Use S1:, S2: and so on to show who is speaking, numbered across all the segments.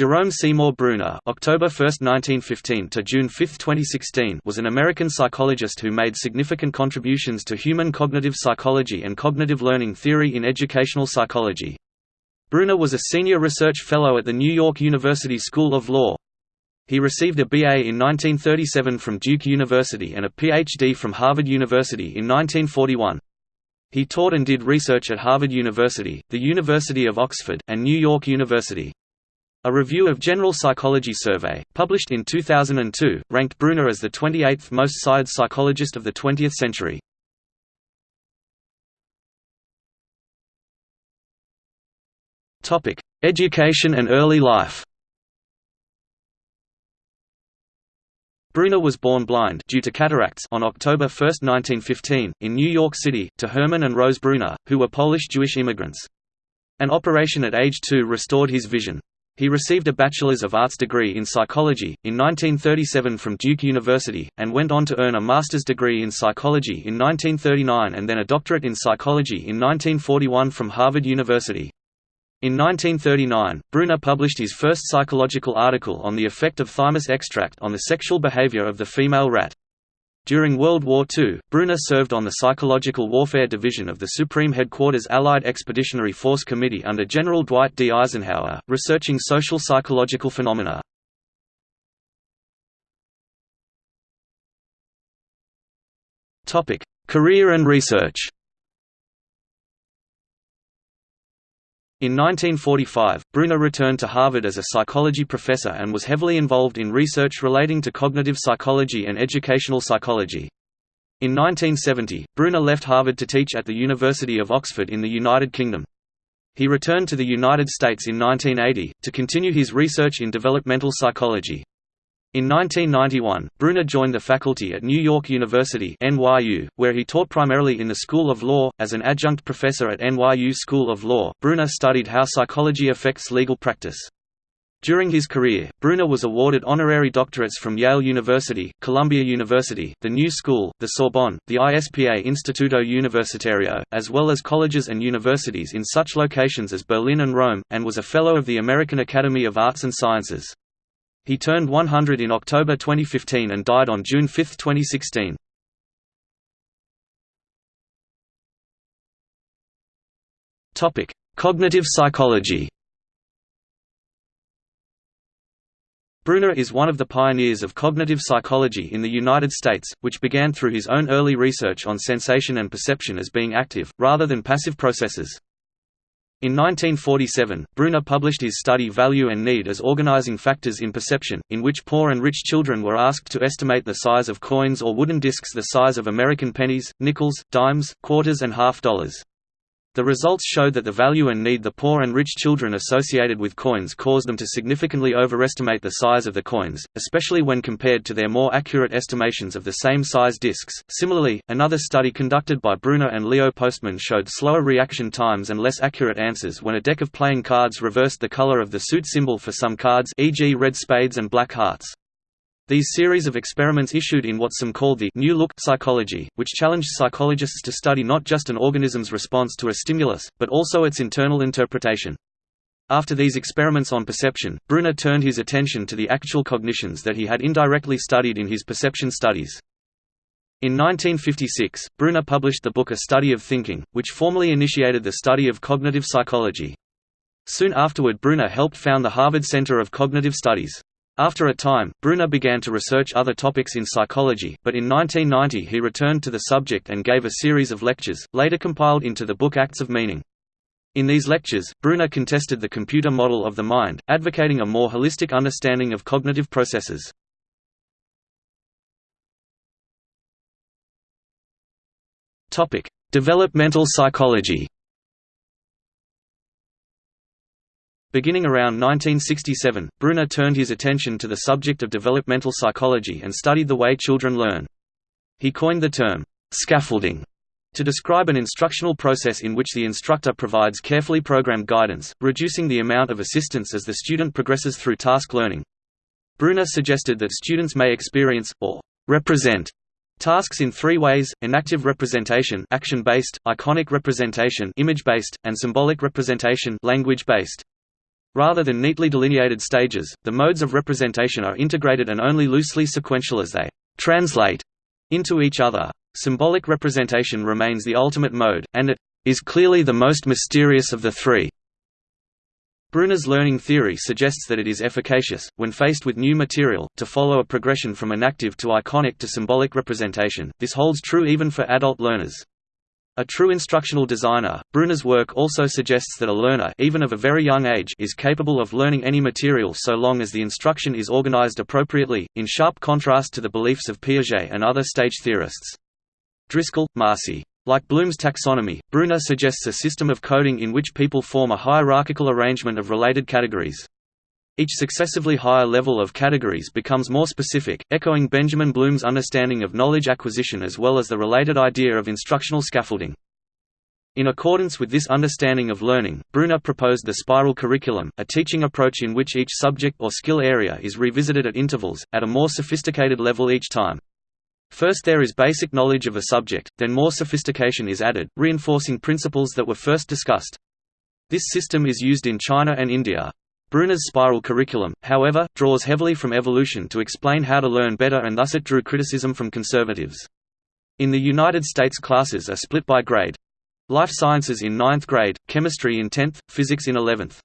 S1: Jerome Seymour Bruner October 1, 1915 to June 5, 2016 was an American psychologist who made significant contributions to human cognitive psychology and cognitive learning theory in educational psychology. Bruner was a senior research fellow at the New York University School of Law. He received a BA in 1937 from Duke University and a PhD from Harvard University in 1941. He taught and did research at Harvard University, the University of Oxford, and New York University. A review of General Psychology Survey, published in 2002, ranked Bruner as the 28th most cited psychologist of the 20th century. Education and early life Bruner was born blind due to cataracts on October 1, 1915, in New York City, to Herman and Rose Bruner, who were Polish Jewish immigrants. An operation at age two restored his vision. He received a Bachelor's of Arts degree in psychology, in 1937 from Duke University, and went on to earn a master's degree in psychology in 1939 and then a doctorate in psychology in 1941 from Harvard University. In 1939, Bruner published his first psychological article on the effect of thymus extract on the sexual behavior of the female rat. During World War II, Bruner served on the Psychological Warfare Division of the Supreme Headquarters Allied Expeditionary Force Committee under General Dwight D. Eisenhower, researching social psychological phenomena. Career and research In 1945, Bruner returned to Harvard as a psychology professor and was heavily involved in research relating to cognitive psychology and educational psychology. In 1970, Bruner left Harvard to teach at the University of Oxford in the United Kingdom. He returned to the United States in 1980, to continue his research in developmental psychology. In 1991, Bruner joined the faculty at New York University (NYU), where he taught primarily in the School of Law. As an adjunct professor at NYU School of Law, Bruner studied how psychology affects legal practice. During his career, Bruner was awarded honorary doctorates from Yale University, Columbia University, the New School, the Sorbonne, the ISPA Instituto Universitario, as well as colleges and universities in such locations as Berlin and Rome, and was a Fellow of the American Academy of Arts and Sciences. He turned 100 in October 2015 and died on June 5, 2016. Topic: Cognitive psychology. Bruner is one of the pioneers of cognitive psychology in the United States, which began through his own early research on sensation and perception as being active, rather than passive processes. In 1947, Bruner published his study Value and Need as Organizing Factors in Perception, in which poor and rich children were asked to estimate the size of coins or wooden discs the size of American pennies, nickels, dimes, quarters and half dollars. The results showed that the value and need the poor and rich children associated with coins caused them to significantly overestimate the size of the coins, especially when compared to their more accurate estimations of the same size discs. Similarly, another study conducted by Bruner and Leo Postman showed slower reaction times and less accurate answers when a deck of playing cards reversed the color of the suit symbol for some cards, e.g., red spades and black hearts. These series of experiments issued in what some called the New Look psychology, which challenged psychologists to study not just an organism's response to a stimulus, but also its internal interpretation. After these experiments on perception, Bruner turned his attention to the actual cognitions that he had indirectly studied in his perception studies. In 1956, Bruner published the book A Study of Thinking, which formally initiated the study of cognitive psychology. Soon afterward Bruner helped found the Harvard Center of Cognitive Studies. After a time, Bruner began to research other topics in psychology, but in 1990 he returned to the subject and gave a series of lectures, later compiled into the book Acts of Meaning. In these lectures, Bruner contested the computer model of the mind, advocating a more holistic understanding of cognitive processes. Developmental psychology Beginning around 1967, Bruner turned his attention to the subject of developmental psychology and studied the way children learn. He coined the term, scaffolding, to describe an instructional process in which the instructor provides carefully programmed guidance, reducing the amount of assistance as the student progresses through task learning. Bruner suggested that students may experience, or represent, tasks in three ways, enactive representation action-based, iconic representation image-based, and symbolic representation language-based. Rather than neatly delineated stages, the modes of representation are integrated and only loosely sequential as they translate into each other. Symbolic representation remains the ultimate mode, and it is clearly the most mysterious of the three. Bruner's learning theory suggests that it is efficacious, when faced with new material, to follow a progression from enactive to iconic to symbolic representation. This holds true even for adult learners. A true instructional designer, Bruner's work also suggests that a learner even of a very young age is capable of learning any material so long as the instruction is organized appropriately, in sharp contrast to the beliefs of Piaget and other stage theorists. Driscoll, Marcy. Like Bloom's taxonomy, Bruner suggests a system of coding in which people form a hierarchical arrangement of related categories. Each successively higher level of categories becomes more specific, echoing Benjamin Bloom's understanding of knowledge acquisition as well as the related idea of instructional scaffolding. In accordance with this understanding of learning, Bruner proposed the spiral curriculum, a teaching approach in which each subject or skill area is revisited at intervals, at a more sophisticated level each time. First there is basic knowledge of a subject, then more sophistication is added, reinforcing principles that were first discussed. This system is used in China and India. Bruner's spiral curriculum, however, draws heavily from evolution to explain how to learn better and thus it drew criticism from conservatives. In the United States classes are split by grade. Life sciences in 9th grade, chemistry in 10th, physics in 11th.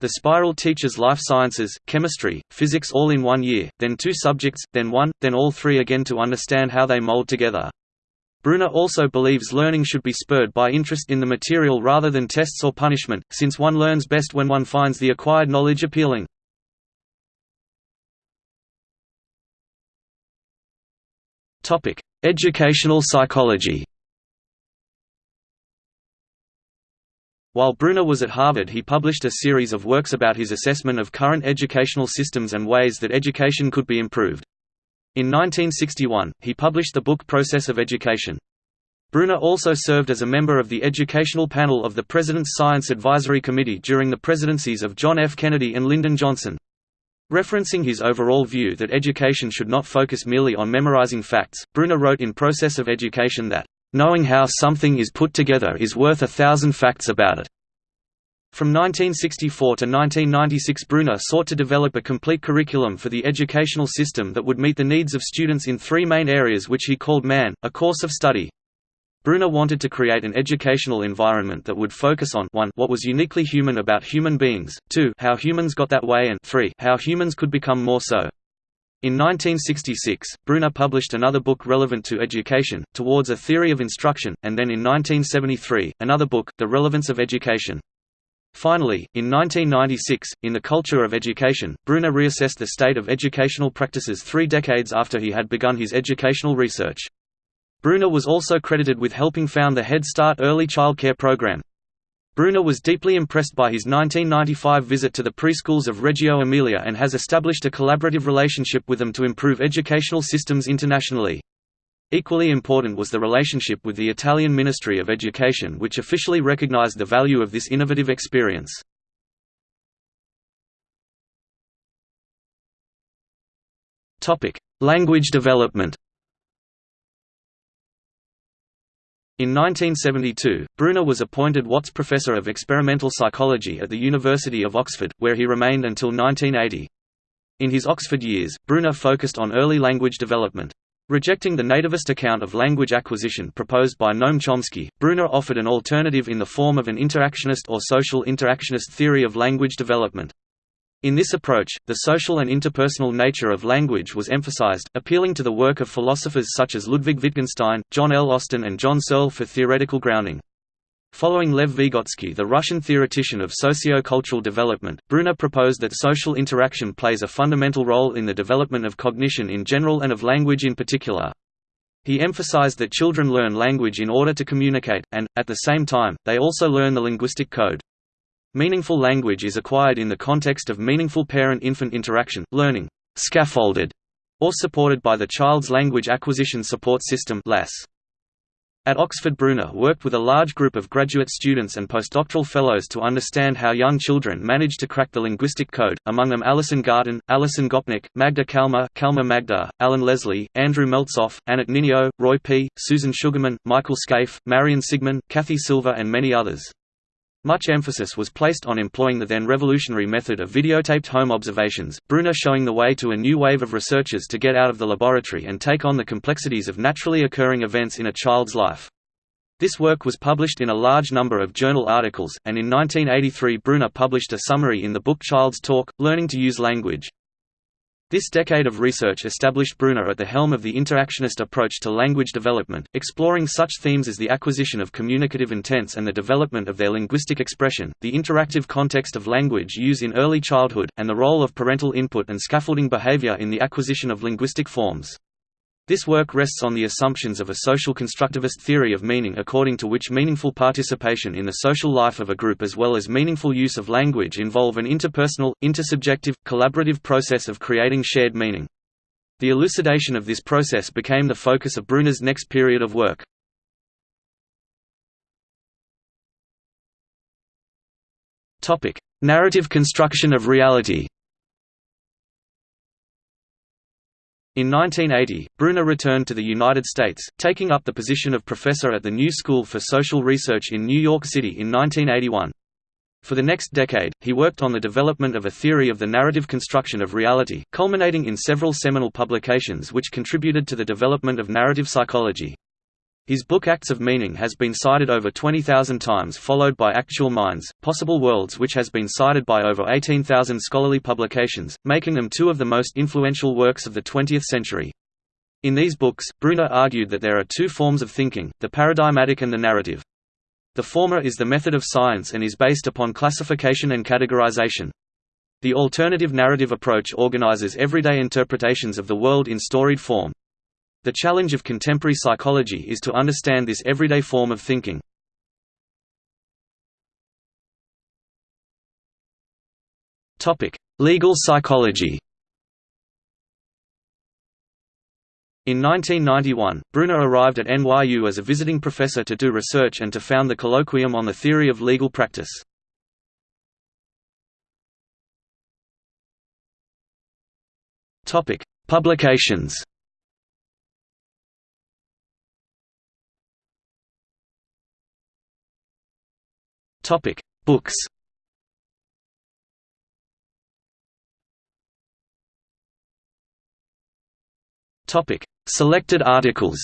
S1: The spiral teaches life sciences, chemistry, physics all in one year, then two subjects, then one, then all three again to understand how they mold together. Bruner also believes learning should be spurred by interest in the material rather than tests or punishment, since one learns best when one finds the acquired knowledge appealing. Educational psychology While Bruner was at Harvard he published a series of works about his assessment of current educational systems and ways that education could be improved. In 1961, he published the book Process of Education. Bruner also served as a member of the educational panel of the President's Science Advisory Committee during the presidencies of John F. Kennedy and Lyndon Johnson. Referencing his overall view that education should not focus merely on memorizing facts, Bruner wrote in Process of Education that, "...knowing how something is put together is worth a thousand facts about it." From 1964 to 1996 Bruner sought to develop a complete curriculum for the educational system that would meet the needs of students in three main areas which he called MAN, a course of study. Bruner wanted to create an educational environment that would focus on 1 what was uniquely human about human beings, 2 how humans got that way and 3 how humans could become more so. In 1966, Bruner published another book relevant to education, Towards a Theory of Instruction, and then in 1973, another book, The Relevance of Education. Finally, in 1996, in The Culture of Education, Bruner reassessed the state of educational practices three decades after he had begun his educational research. Bruner was also credited with helping found the Head Start early childcare program. Bruner was deeply impressed by his 1995 visit to the preschools of Reggio Emilia and has established a collaborative relationship with them to improve educational systems internationally. Equally important was the relationship with the Italian Ministry of Education which officially recognized the value of this innovative experience. Language development In 1972, Bruner was appointed Watts Professor of Experimental Psychology at the University of Oxford, where he remained until 1980. In his Oxford years, Bruner focused on early language development. Rejecting the nativist account of language acquisition proposed by Noam Chomsky, Bruner offered an alternative in the form of an interactionist or social interactionist theory of language development. In this approach, the social and interpersonal nature of language was emphasized, appealing to the work of philosophers such as Ludwig Wittgenstein, John L. Austin and John Searle for theoretical grounding. Following Lev Vygotsky the Russian theoretician of socio-cultural development, Bruner proposed that social interaction plays a fundamental role in the development of cognition in general and of language in particular. He emphasized that children learn language in order to communicate, and, at the same time, they also learn the linguistic code. Meaningful language is acquired in the context of meaningful parent-infant interaction, learning scaffolded or supported by the child's language acquisition support system LAS. At Oxford Bruner worked with a large group of graduate students and postdoctoral fellows to understand how young children manage to crack the linguistic code, among them Alison Garton, Alison Gopnik, Magda Kalmer, Kalmer Magda, Alan Leslie, Andrew Meltzoff, Annette Ninio, Roy P., Susan Sugarman, Michael Scaife, Marion Sigmund, Kathy Silver and many others. Much emphasis was placed on employing the then revolutionary method of videotaped home observations, Bruner showing the way to a new wave of researchers to get out of the laboratory and take on the complexities of naturally occurring events in a child's life. This work was published in a large number of journal articles, and in 1983 Bruner published a summary in the book Child's Talk, Learning to Use Language. This decade of research established Bruner at the helm of the interactionist approach to language development, exploring such themes as the acquisition of communicative intents and the development of their linguistic expression, the interactive context of language use in early childhood, and the role of parental input and scaffolding behavior in the acquisition of linguistic forms. This work rests on the assumptions of a social constructivist theory of meaning according to which meaningful participation in the social life of a group as well as meaningful use of language involve an interpersonal, intersubjective, collaborative process of creating shared meaning. The elucidation of this process became the focus of Bruner's next period of work. Narrative construction of reality In 1980, Bruner returned to the United States, taking up the position of professor at the New School for Social Research in New York City in 1981. For the next decade, he worked on the development of a theory of the narrative construction of reality, culminating in several seminal publications which contributed to the development of narrative psychology. His book Acts of Meaning has been cited over 20,000 times followed by Actual Minds, Possible Worlds which has been cited by over 18,000 scholarly publications, making them two of the most influential works of the 20th century. In these books, Bruner argued that there are two forms of thinking, the paradigmatic and the narrative. The former is the method of science and is based upon classification and categorization. The alternative narrative approach organizes everyday interpretations of the world in storied form. The challenge of contemporary psychology is to understand this everyday form of thinking. Legal psychology In 1991, Bruner arrived at NYU as a visiting professor to do research and to found the Colloquium on the Theory of Legal Practice. Publications Topic: Books. Topic: Selected articles.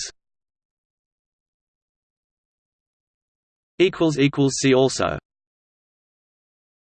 S1: Equals equals see also.